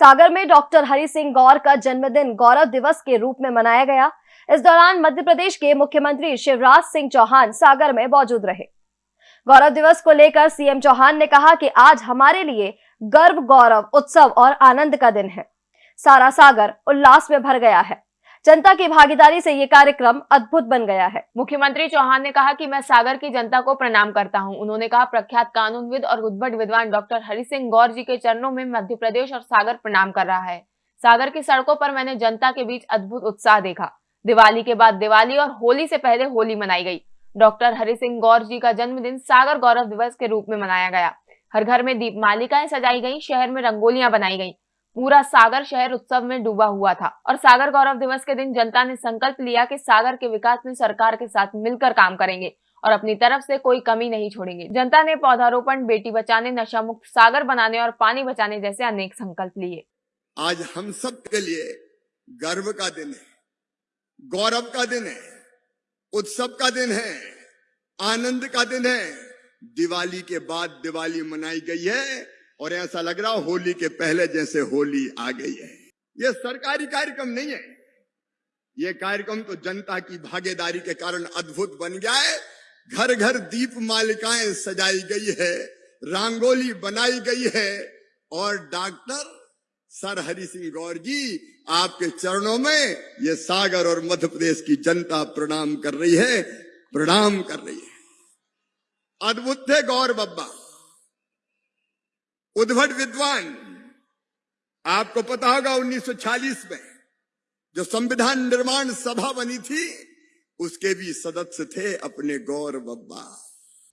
सागर में डॉक्टर हरि सिंह गौर का जन्मदिन गौरव दिवस के रूप में मनाया गया। इस दौरान मध्य प्रदेश के मुख्यमंत्री शिवराज सिंह चौहान सागर में मौजूद रहे। गौरव दिवस को लेकर सीएम चौहान ने कहा कि आज हमारे लिए गर्व, गौरव, उत्सव और आनंद का दिन है। सारा सागर उल्लास में भर गया है। जनता की भागीदारी से ये कार्यक्रम अद्भुत बन गया है। मुख्यमंत्री चौहान ने कहा कि मैं सागर की जनता को प्रणाम करता हूँ। उन्होंने कहा, प्रख्यात कानूनविद और उद्भट विद्वान डॉक्टर हरि सिंह गौर जी के चरणों में मध्य प्रदेश और सागर प्रणाम कर रहा है। सागर की सड़कों पर मैंने जनता के बीच अद्भुत उत्साह देखा। दिवाली के बाद दिवाली और होली से पहले होली मनाई गई। डॉक्टर हरि सिंह गौर जी का जन्मदिन सागर गौरव दिवस के रूप में मनाया गया। हर घर में दीप मालिकाएँ सजाई गई, शहर में रंगोलियाँ बनाई गई। पूरा सागर शहर उत्सव में डूबा हुआ था और सागर गौरव दिवस के दिन जनता ने संकल्प लिया कि सागर के विकास में सरकार के साथ मिलकर काम करेंगे और अपनी तरफ़ से कोई कमी नहीं छोड़ेंगे। जनता ने पौधारोपण, बेटी बचाने नशा मुक्त सागर बनाने और पानी बचाने जैसे अनेक संकल्प लिए। आज हम सब के लिए गर्व का दिन है, गौरव का दिन है, उत्सव का दिन है, आनंद का दिन है। दिवाली के बाद दिवाली मनाई गई है। और ऐसा लग रहा होली के पहले जैसे होली आ गई है। यह सरकारी कार्यक्रम नहीं है। यह कार्यक्रम तो जनता की भागीदारी के कारण अद्भुत बन गया है। घर घर दीप मालिकाएँ सजाई गई है, रंगोली बनाई गई है और डॉक्टर सर हरि सिंह गौर जी आपके चरणों में ये सागर और मध्य प्रदेश की जनता प्रणाम कर रही है, प्रणाम कर रही है। अद्भुत थे गौर बब्बा। उद्भट विद्वान, आपको पता होगा 1940 में जो संविधान निर्माण सभा बनी थी, उसके भी सदस्य थे अपने गौर बब्बा।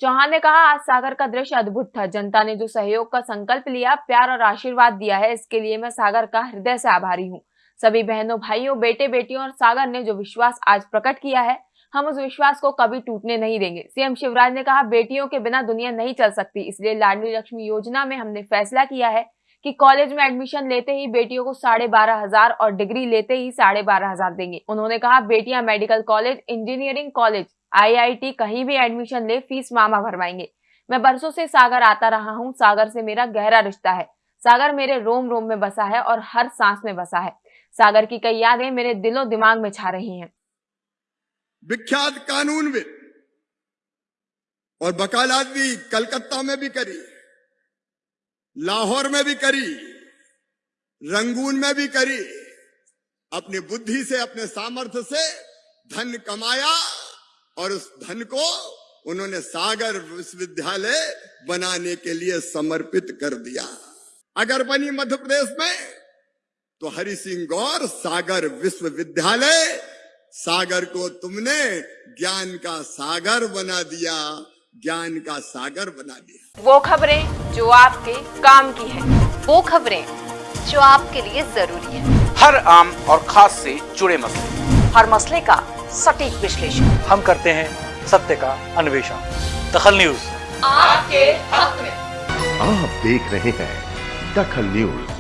चौहान ने कहा, आज सागर का दृश्य अद्भुत था। जनता ने जो सहयोग का संकल्प लिया, प्यार और आशीर्वाद दिया है, इसके लिए मैं सागर का हृदय से आभारी हूँ। सभी बहनों, भाइयों बेटे बेटियों और सागर ने जो विश्वास आज प्रकट किया है हम उस विश्वास को कभी टूटने नहीं देंगे। सीएम शिवराज ने कहा, बेटियों के बिना दुनिया नहीं चल सकती। इसलिए लाडली लक्ष्मी योजना में हमने फैसला किया है कि कॉलेज में एडमिशन लेते ही बेटियों को साढ़े बारह हज़ार और डिग्री लेते ही साढ़े बारह हज़ार देंगे। उन्होंने कहा, बेटियाँ medical college, engineering college, IIT, कहीं भी एडमिशन ले, फ़ीस मामा भरवाएँगे। मैं बरसों से सागर आता रहा हूँ, सागर से मेरा गहरा रिश्ता है। सागर मेरे रोम रोम में बसा है और हर सांस में बसा है। सागर की कई यादें मेरे दिलो दिमाग में छा रही हैं। विख्यात कानूनविद और वकालत भी कलकत्ता में भी करी, लाहौर में भी करी, रंगून में भी करी, अपनी बुद्धि से, अपने सामर्थ्य से धन कमाया और उस धन को उन्होंने सागर विश्वविद्यालय बनाने के लिए समर्पित कर दिया। अगर बनी मध्य प्रदेश में तो हरि सिंह गौर सागर विश्वविद्यालय सागर को तुमने ज्ञान का सागर बना दिया ज्ञान का सागर बना दिया। वो खबरें जो आपके काम की है वो खबरें जो आपके लिए ज़रूरी है। हर आम और खास से जुड़े मसले। हर मसले का सटीक विश्लेषण। हम करते हैं सत्य का अन्वेषण। दखल न्यूज़। आपके हक में। आप देख रहे हैं दखल न्यूज़।